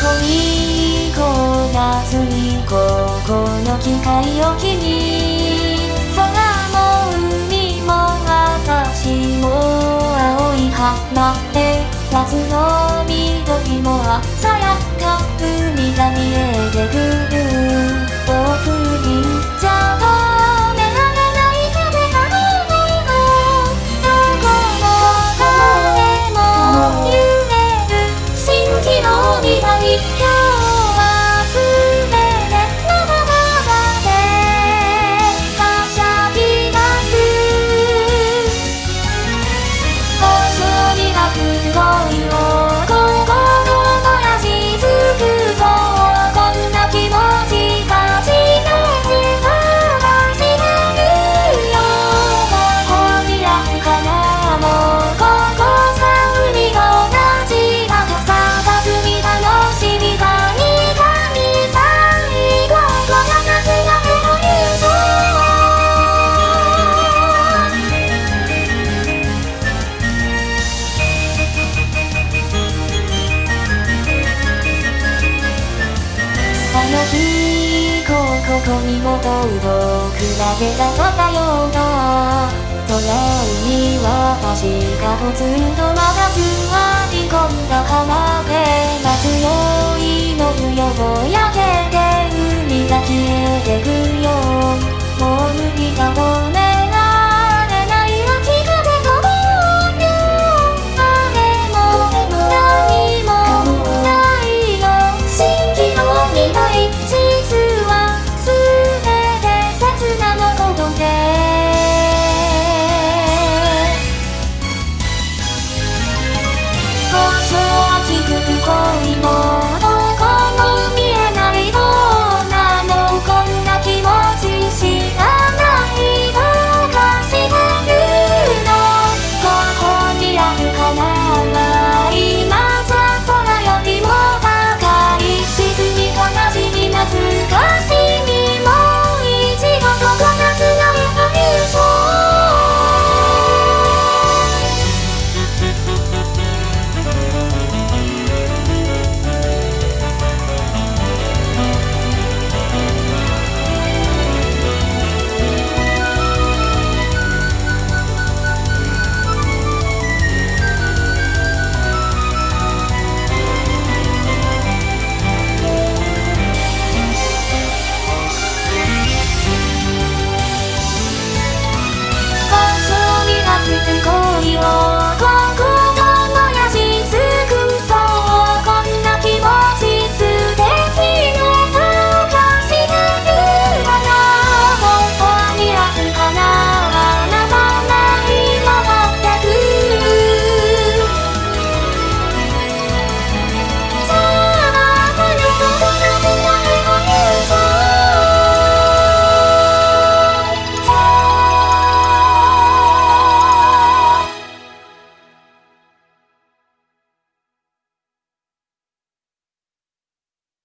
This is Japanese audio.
恋い子がすりここの機会を機に空も海も私も青い花で夏の緑も鮮やか海が見えてくにも遠くだけがまたような空れに私がぽつんとまだ座り込んだ浜辺夏よ祈るよぼやけ